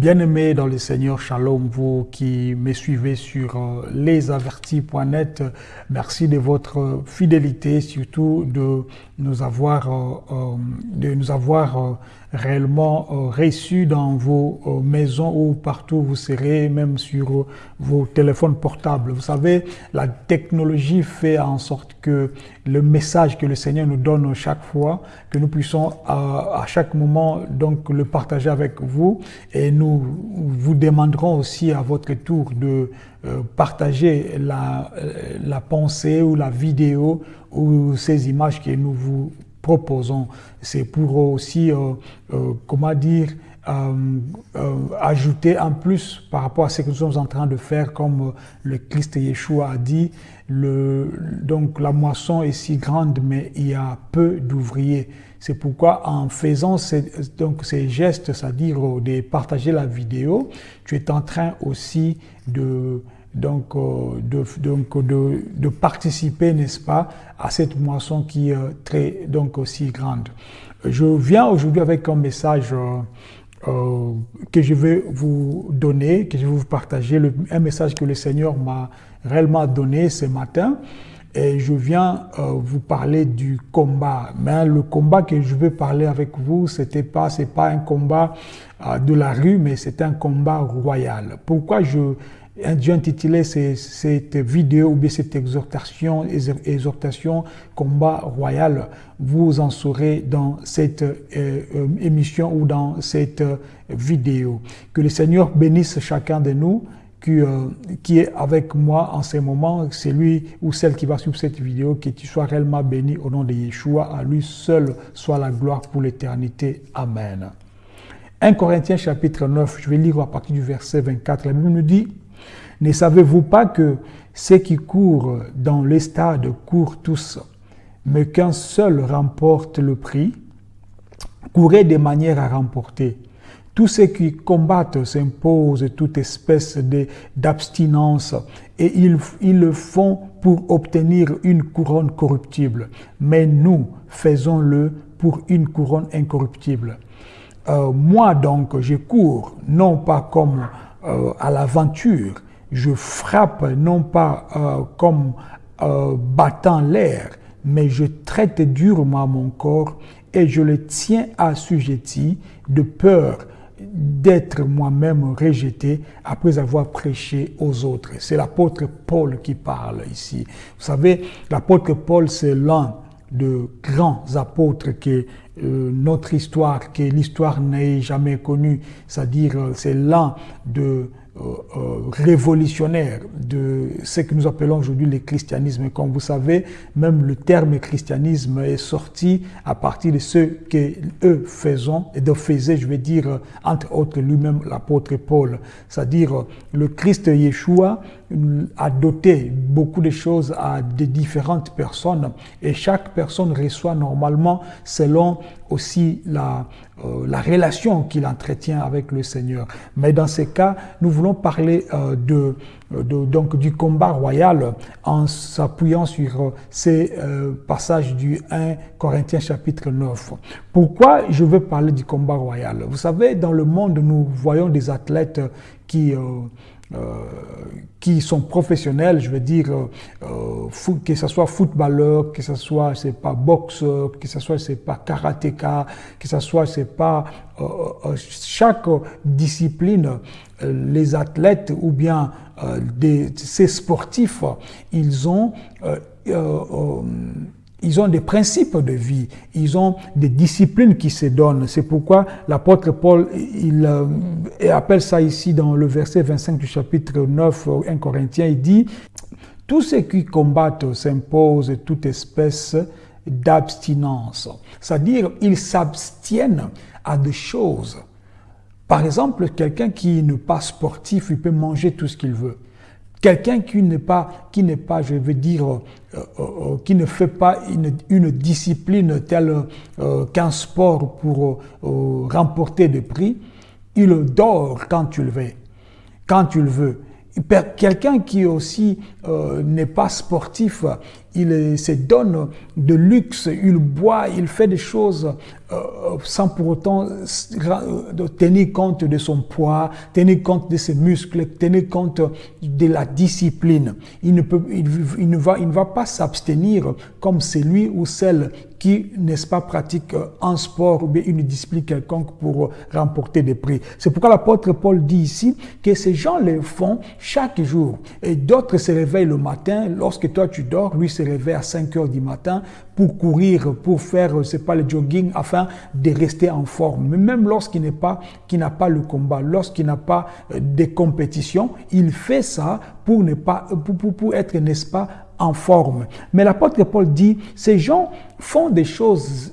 Bien-aimés dans le Seigneur, shalom, vous qui me suivez sur euh, lesavertis.net, merci de votre fidélité, surtout de nous avoir, euh, euh, de nous avoir réellement reçus dans vos maisons ou partout où vous serez, même sur vos téléphones portables. Vous savez, la technologie fait en sorte que le message que le Seigneur nous donne chaque fois, que nous puissions à, à chaque moment donc le partager avec vous et nous vous demanderons aussi à votre tour de euh, partager la, euh, pensée ou la vidéo ou ces images que nous vous proposons. C'est pour aussi, euh, comment dire, ajouter en plus par rapport à ce que nous sommes en train de faire, comme le Christ Yeshua a dit, donc la moisson est si grande, mais il y a peu d'ouvriers. C'est pourquoi en faisant ces, donc ces gestes, c'est-à-dire de partager la vidéo, tu es en train aussi de, donc, euh, de, donc de, participer, n'est-ce pas, à cette moisson qui est très, donc aussi grande. Je viens aujourd'hui avec un message euh, euh, que je vais vous donner, que je vais vous partager, le, un message que le Seigneur m'a réellement donné ce matin et je viens euh, vous parler du combat. Mais le combat que je veux parler avec vous, c'était pas, c'est pas un combat euh, de la rue, mais c'est un combat royal. Pourquoi je j'ai intitulé cette vidéo ou bien cette exhortation, exhortation combat royal. Vous en saurez dans cette euh, émission ou dans cette vidéo. Que le Seigneur bénisse chacun de nous qui, euh, qui, est avec moi en ce moment, c'est lui ou celle qui va suivre cette vidéo, que tu sois réellement béni au nom de Yeshua, à lui seul soit la gloire pour l'éternité. Amen. 1 Corinthiens chapitre 9, je vais lire à partir du verset 24, la Bible nous dit, ne savez-vous pas que ceux qui courent dans les stades courent tous, mais qu'un seul remporte le prix? Courez de manière à remporter. Tous ceux qui combattent s'imposent toute espèce d'abstinence et ils, ils, le font pour obtenir une couronne corruptible. Mais nous faisons-le pour une couronne incorruptible. Euh, moi donc, je cours non pas comme euh, à l'aventure, je frappe non pas euh, comme euh, battant l'air, mais je traite durement mon corps et je le tiens assujetti de peur d'être moi-même rejeté après avoir prêché aux autres. C'est l'apôtre Paul qui parle ici. Vous savez, l'apôtre Paul, c'est l'un de grands apôtres que euh, notre histoire, que l'histoire n'ait jamais connu. C'est-à-dire, c'est l'un de révolutionnaire de ce que nous appelons aujourd'hui le christianisme. Comme vous savez, même le terme christianisme est sorti à partir de ce que eux faisons, et de faisaient, je vais dire, entre autres lui-même l'apôtre Paul. C'est-à-dire, le Christ Yeshua a doté beaucoup de choses à de différentes personnes et chaque personne reçoit normalement selon aussi la, euh, la relation qu'il entretient avec le Seigneur. Mais dans ces cas, nous voulons parler euh, de, de, donc du combat royal en s'appuyant sur euh, ces euh, passages du 1 Corinthiens chapitre 9. Pourquoi je veux parler du combat royal? Vous savez, dans le monde, nous voyons des athlètes qui euh, qui sont professionnels, je veux dire, euh, que ce soit footballeur, que ce soit, c'est pas boxeur, que ce soit, c'est pas karatéka, que ce soit, c'est pas euh, chaque discipline, les athlètes ou bien des, ces sportifs, ils ont ils ont des principes de vie, ils ont des disciplines qui se donnent. C'est pourquoi l'apôtre Paul, il, euh, appelle ça ici dans le verset 25 du chapitre 9, 1 Corinthiens, il dit, tous ceux qui combattent s'imposent toute espèce d'abstinence. C'est-à-dire, ils s'abstiennent à des choses. Par exemple, quelqu'un qui n'est pas sportif, il peut manger tout ce qu'il veut. Quelqu'un qui n'est pas, je veux dire, euh, euh, euh, qui ne fait pas une, une discipline telle qu'un sport pour remporter des prix, il dort quand tu le veux. Quand tu le veux. Quelqu'un qui aussi n'est pas sportif, il se donne de luxe, il boit, il fait des choses euh, sans pour autant euh, tenir compte de son poids, tenir compte de ses muscles, tenir compte de la discipline. Il ne, peut, il, ne, va, il ne va pas s'abstenir comme celui ou celle qui, n'est-ce pas, pratique un sport ou bien une discipline quelconque pour remporter des prix. C'est pourquoi l'apôtre Paul dit ici que ces gens le font chaque jour. Et d'autres se réveillent le matin. Lorsque toi tu dors, lui se réveille à 5 heures du matin pour courir, pour faire, c'est pas le jogging, afin de rester en forme. Mais même lorsqu'il n'est pas, qui n'a pas le combat, lorsqu'il n'a pas euh, de compétition, il fait ça pour ne pas, pour, pour, pour être, n'est-ce pas, en forme. Mais l'apôtre Paul dit, ces gens font des choses,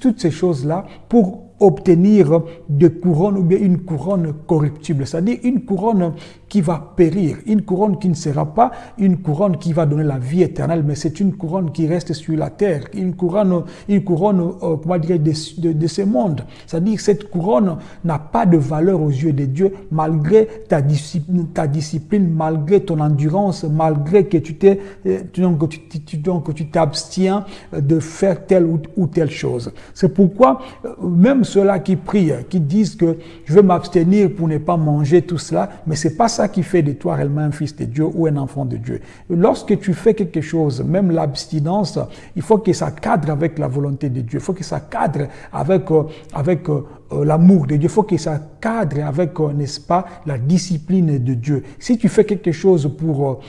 toutes ces choses-là, pour obtenir des couronnes ou bien une couronne corruptible, c'est-à-dire une couronne qui va périr, une couronne qui ne sera pas une couronne qui va donner la vie éternelle, mais c'est une couronne qui reste sur la terre, une couronne, une couronne euh, comment dire, de, de, de ce monde. C'est-à-dire que cette couronne n'a pas de valeur aux yeux de Dieu, malgré ta discipline, ta discipline malgré ton endurance, malgré que tu t'es, euh, donc, tu, donc, tu t'abstiens de faire telle ou, telle chose. C'est pourquoi, euh, même ceux-là qui prient, qui disent que je veux m'abstenir pour ne pas manger tout cela, mais c'est pas ça qui fait de toi réellement un fils de Dieu ou un enfant de Dieu. Lorsque tu fais quelque chose, même l'abstinence, il faut que ça cadre avec la volonté de Dieu. Il faut que ça cadre avec, euh, avec euh, euh, l'amour de Dieu. Il faut que ça cadre avec, n'est-ce pas, la discipline de Dieu. Si tu fais quelque chose pour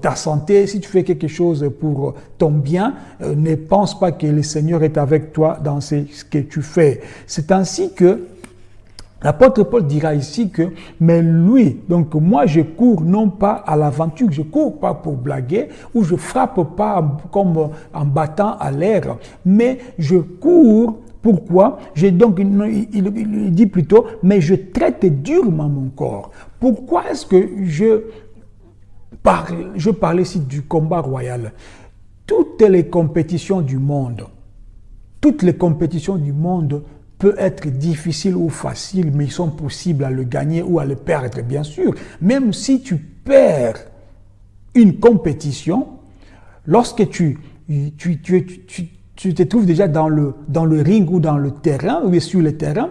ta santé, si tu fais quelque chose pour ton bien, ne pense pas que le Seigneur est avec toi dans ce que tu fais. C'est ainsi que L'apôtre Paul dira ici que, mais lui, donc moi je cours non pas à l'aventure, je cours pas pour blaguer, ou je frappe pas comme en battant à l'air, mais je cours pourquoi? Donc, il, il, dit plutôt, mais je traite durement mon corps. Pourquoi est-ce que je parle, je parle ici du combat royal? Toutes les compétitions du monde, toutes les compétitions du monde peut être difficile ou facile, mais ils sont possibles à le gagner ou à le perdre, bien sûr. Même si tu perds une compétition, lorsque tu, tu, tu, tu, te trouves déjà dans le, dans le ring ou dans le terrain, ou sur le terrain,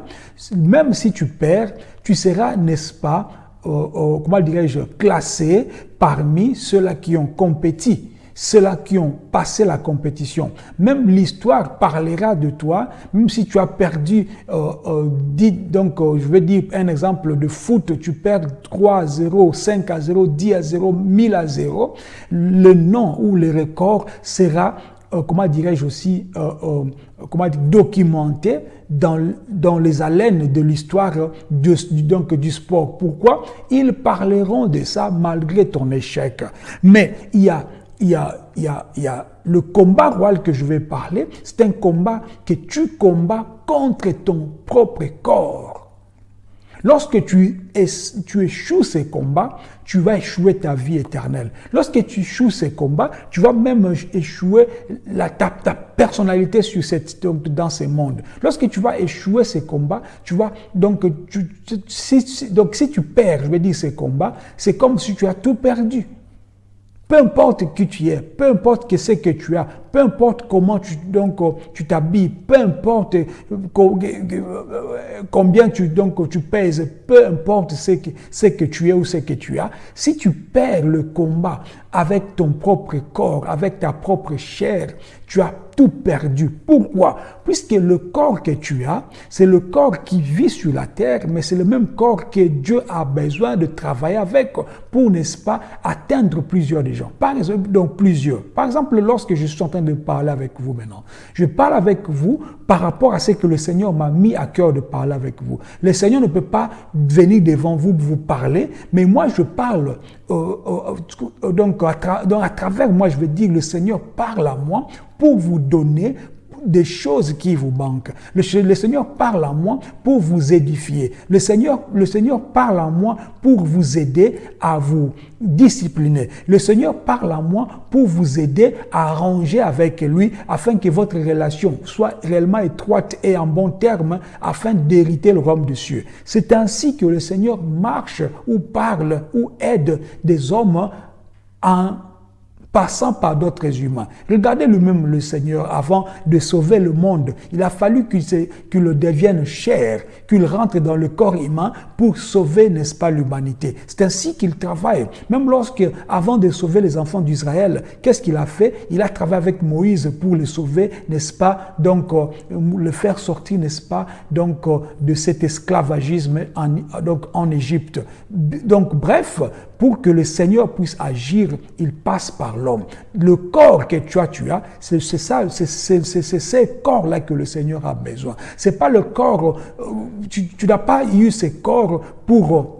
même si tu perds, tu seras, n'est-ce pas, euh, euh, comment dirais-je, classé parmi ceux-là qui ont compéti ceux-là qui ont passé la compétition. Même l'histoire parlera de toi, même si tu as perdu, euh, euh, donc euh, je vais dire un exemple de foot, tu perds 3 à 0, 5 à 0, 10 à 0, 1000 à 0, le nom ou le record sera, comment dirais-je aussi, comment dire, documenté dans, dans les haleines de l'histoire donc du sport. Pourquoi? Ils parleront de ça malgré ton échec. Mais il y a il y a, il y a, il y a le combat royal que je vais parler, c'est un combat que tu combats contre ton propre corps. Lorsque tu, tu échoues ces combats, tu vas échouer ta vie éternelle. Lorsque tu échoues ces combats, tu vas même échouer la, ta, ta personnalité sur cette, dans ce monde. Lorsque tu vas échouer ces combats, tu vas donc, tu, si, donc si tu perds, je vais dire ces combats, c'est comme si tu as tout perdu. Peu importe qui tu es, peu importe que ce que tu as, peu importe comment tu donc tu t'habilles, peu importe combien tu donc tu pèses, peu importe ce que ce que tu es ou ce que tu as, si tu perds le combat avec ton propre corps, avec ta propre chair, tu as tout perdu. Pourquoi? Puisque le corps que tu as, c'est le corps qui vit sur la terre, mais c'est le même corps que Dieu a besoin de travailler avec pour, n'est-ce pas, atteindre plusieurs des gens. Par exemple, donc plusieurs. Par exemple, lorsque je suis en train de parler avec vous maintenant, je parle avec vous par rapport à ce que le Seigneur m'a mis à cœur de parler avec vous. Le Seigneur ne peut pas venir devant vous vous parler, mais moi je parle euh, euh, donc, à donc à travers moi, je veux dire, le Seigneur parle à moi pour vous donner des choses qui vous manquent. Le, Seigneur parle à moi pour vous édifier. Le Seigneur, le Seigneur parle à moi pour vous aider à vous discipliner. Le Seigneur parle à moi pour vous aider à arranger avec lui afin que votre relation soit réellement étroite et en bon terme afin d'hériter le royaume des cieux. C'est ainsi que le Seigneur marche ou parle ou aide des hommes en passant par d'autres humains. Regardez lui-même le Seigneur avant de sauver le monde. Il a fallu qu'il le devienne chair, qu'il rentre dans le corps humain pour sauver, n'est-ce pas, l'humanité. C'est ainsi qu'il travaille. Même lorsque, avant de sauver les enfants d'Israël, qu'est-ce qu'il a fait? Il a travaillé avec Moïse pour les sauver, n'est-ce pas? Donc, euh, le faire sortir, n'est-ce pas? Donc, euh, de cet esclavagisme en, donc, en Égypte. Donc, bref, pour que le Seigneur puisse agir, il passe par l'homme. Le corps que tu as, tu as, c'est ça, c'est ces corps-là que le Seigneur a besoin. C'est pas le corps, euh, tu, tu n'as pas eu ces corps pour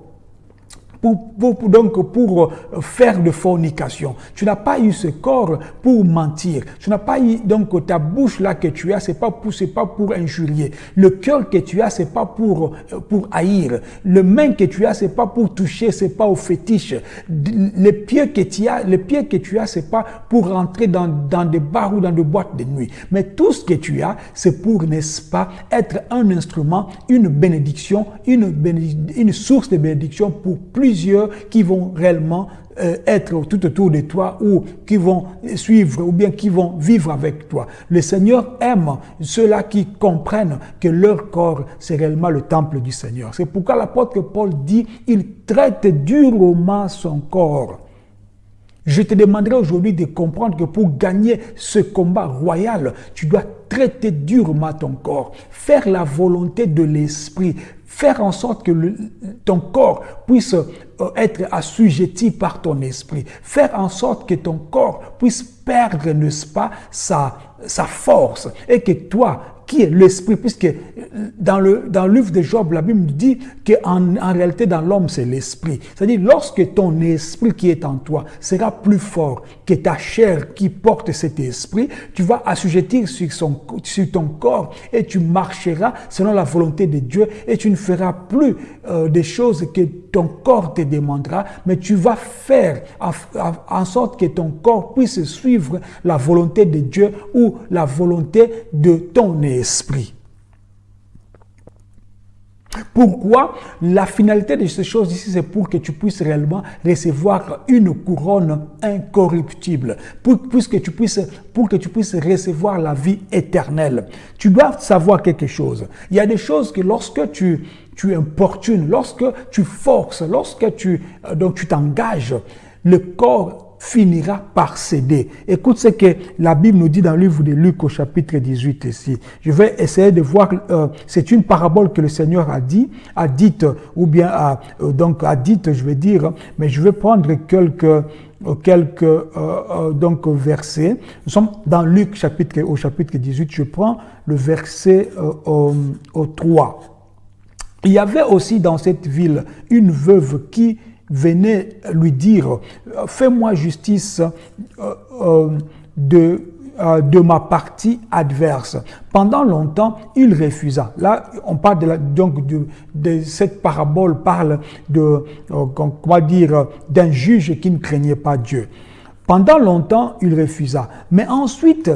pour, donc pour euh, faire de fornication. Tu n'as pas eu ce corps pour mentir. Tu n'as pas eu donc ta bouche là que tu as, c'est pas pour c'est pas pour injurier. Le cœur que tu as, c'est pas pour euh, pour haïr. Le main que tu as, c'est pas pour toucher, c'est pas au fétiche. Les pieds que tu as, les pieds que tu as, c'est pas pour rentrer dans dans des bars ou dans des boîtes de nuit. Mais tout ce que tu as, c'est pour n'est-ce pas être un instrument, une bénédiction, une une source de bénédiction pour plus qui vont réellement euh, être tout autour de toi ou qui vont suivre ou bien qui vont vivre avec toi. Le Seigneur aime ceux-là qui comprennent que leur corps, c'est réellement le temple du Seigneur. C'est pourquoi l'apôtre Paul dit, il traite durement son corps. Je te demanderai aujourd'hui de comprendre que pour gagner ce combat royal, tu dois traiter durement ton corps, faire la volonté de l'esprit, faire en sorte que ton corps puisse euh, être assujetti par ton esprit, faire en sorte que ton corps puisse perdre, n'est-ce pas, sa, sa force et que toi, qui est l'esprit, puisque dans le, dans le livre de Job, la Bible dit qu'en en réalité, dans l'homme, c'est l'esprit. C'est-à-dire, lorsque ton esprit qui est en toi sera plus fort que ta chair qui porte cet esprit, tu vas assujettir sur, son, sur ton corps et tu marcheras selon la volonté de Dieu et tu ne feras plus euh, des choses que ton corps te demandera, mais tu vas faire en sorte que ton corps puisse suivre la volonté de Dieu ou la volonté de ton esprit. Pourquoi La finalité de ces choses ici, c'est pour que tu puisses réellement recevoir une couronne incorruptible, pour, puisque tu puisses, pour que tu puisses recevoir la vie éternelle. Tu dois savoir quelque chose. Il y a des choses que lorsque tu, tu importunes, lorsque tu forces, lorsque tu euh, tu t'engages, le corps finira par céder. Écoute ce que la Bible nous dit dans le livre de Luc au chapitre 18 ici. Je vais essayer de voir, euh, c'est une parabole que le Seigneur a dit, a dite, ou bien a, euh, donc a dite, je vais dire, mais je vais prendre quelques euh, quelques donc versets. Nous sommes dans Luc au chapitre 18. Je prends le verset au, au 3. Il y avait aussi dans cette ville une veuve qui venait lui dire, fais-moi justice euh, euh, de, euh, de ma partie adverse. Pendant longtemps, il refusa. Là, on parle de donc de, cette parabole parle de, dire, d'un juge qui ne craignait pas Dieu. Pendant longtemps, il refusa. Mais ensuite,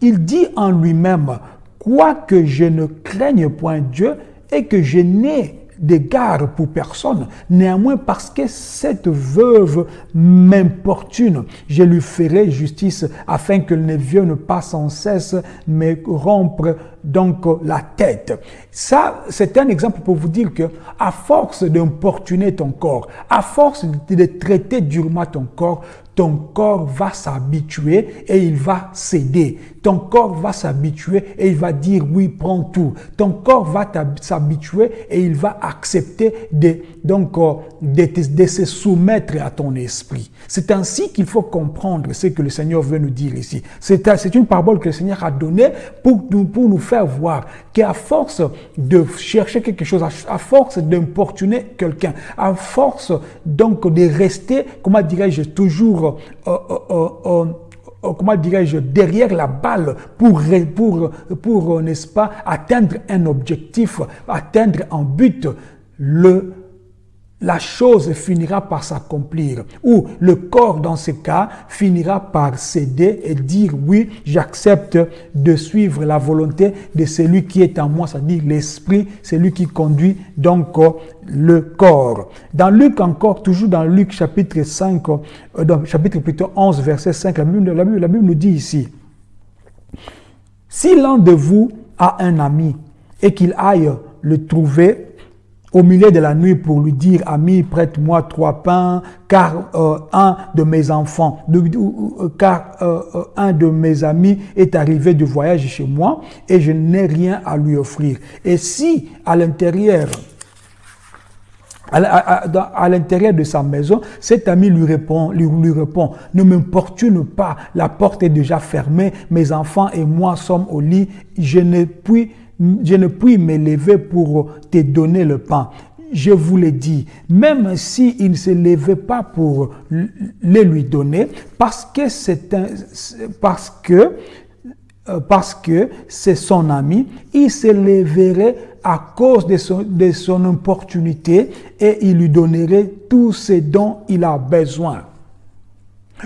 il dit en lui-même, quoique je ne craigne point Dieu et que je n'ai d'égard pour personne. Néanmoins, parce que cette veuve m'importune, je lui ferai justice afin qu'elle ne vienne pas sans cesse me rompre donc la tête. Ça, c'est un exemple pour vous dire que à force d'importuner ton corps, à force de traiter durement ton corps, ton corps va s'habituer et il va céder. Ton corps va s'habituer et il va dire oui, prends tout. Ton corps va s'habituer et il va accepter de, donc, euh, de, se soumettre à ton esprit. C'est ainsi qu'il faut comprendre ce que le Seigneur veut nous dire ici. C'est une parabole que le Seigneur a donnée pour, pour nous faire voir qu'à force de chercher quelque chose, à force d'importuner quelqu'un, à force donc de rester, comment dirais-je, toujours euh, euh, euh, comment dirais-je, derrière la balle pour, pour, pour n'est-ce pas, atteindre un objectif, atteindre un but, le la chose finira par s'accomplir, ou le corps dans ce cas finira par céder et dire oui, j'accepte de suivre la volonté de celui qui est en moi, c'est-à-dire l'esprit, celui qui conduit donc le corps. Dans Luc encore, toujours dans Luc chapitre 5, euh, chapitre plutôt 11, verset 5, la Bible, la Bible nous dit ici, si l'un de vous a un ami et qu'il aille le trouver au milieu de la nuit pour lui dire, ami, prête-moi trois pains, car euh, un de mes enfants, euh, car euh, un de mes amis est arrivé du voyage chez moi et je n'ai rien à lui offrir. Et si à l'intérieur, à, l'intérieur de sa maison, cet ami lui répond, lui répond, ne m'importune pas, la porte est déjà fermée, mes enfants et moi sommes au lit, je ne puis je ne puis me lever pour te donner le pain. Je vous l'ai dit, même s'il ne se levait pas pour le lui donner, parce que c'est parce que euh, parce que c'est son ami, il se lèverait à cause de son, de son opportunité et il lui donnerait tout ce dont il a besoin.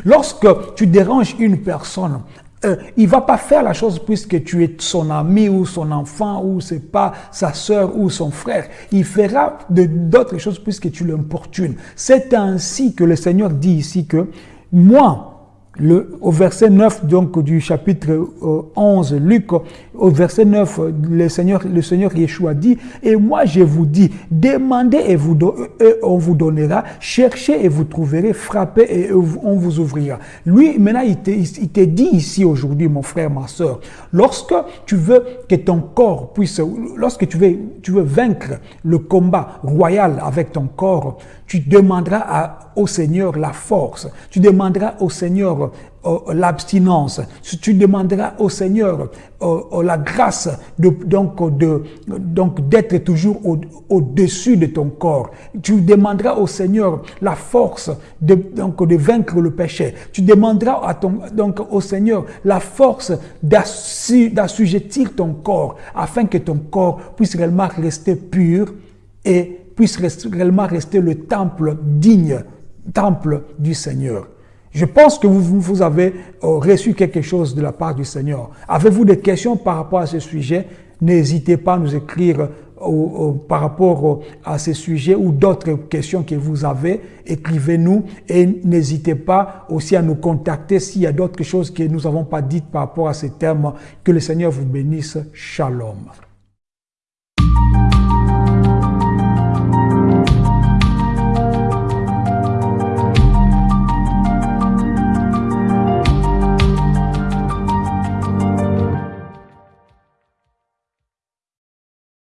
Lorsque tu déranges une personne euh, il va pas faire la chose puisque tu es son ami ou son enfant ou c'est pas sa sœur ou son frère. Il fera d'autres choses puisque tu l'importunes. C'est ainsi que le Seigneur dit ici que moi, au verset 9 donc du chapitre 11, euh, Luc, au verset 9, le Seigneur, le Seigneur Yeshua dit, et moi je vous dis, demandez et, on vous donnera, cherchez et vous trouverez, frappez et on vous ouvrira. Lui, maintenant, il te, dit ici aujourd'hui, mon frère, ma soeur, lorsque tu veux que ton corps puisse, lorsque tu tu veux vaincre le combat royal avec ton corps, tu demanderas au Seigneur la force, tu demanderas au Seigneur euh, l'abstinence, tu demanderas au Seigneur euh, euh, la grâce de, donc d'être toujours au-dessus de ton corps. Tu demanderas au Seigneur la force de donc de vaincre le péché. Tu demanderas au Seigneur la force d'assujettir ton corps afin que ton corps puisse réellement rester pur et puisse réellement rester le temple digne, temple du Seigneur. Je pense que vous, vous avez euh, reçu quelque chose de la part du Seigneur. Avez-vous des questions par rapport à ce sujet? N'hésitez pas à nous écrire euh, par rapport à ce sujet ou d'autres questions que vous avez. Écrivez-nous et n'hésitez pas aussi à nous contacter s'il y a d'autres choses que nous n'avons pas dites par rapport à ces termes. Que le Seigneur vous bénisse. Shalom.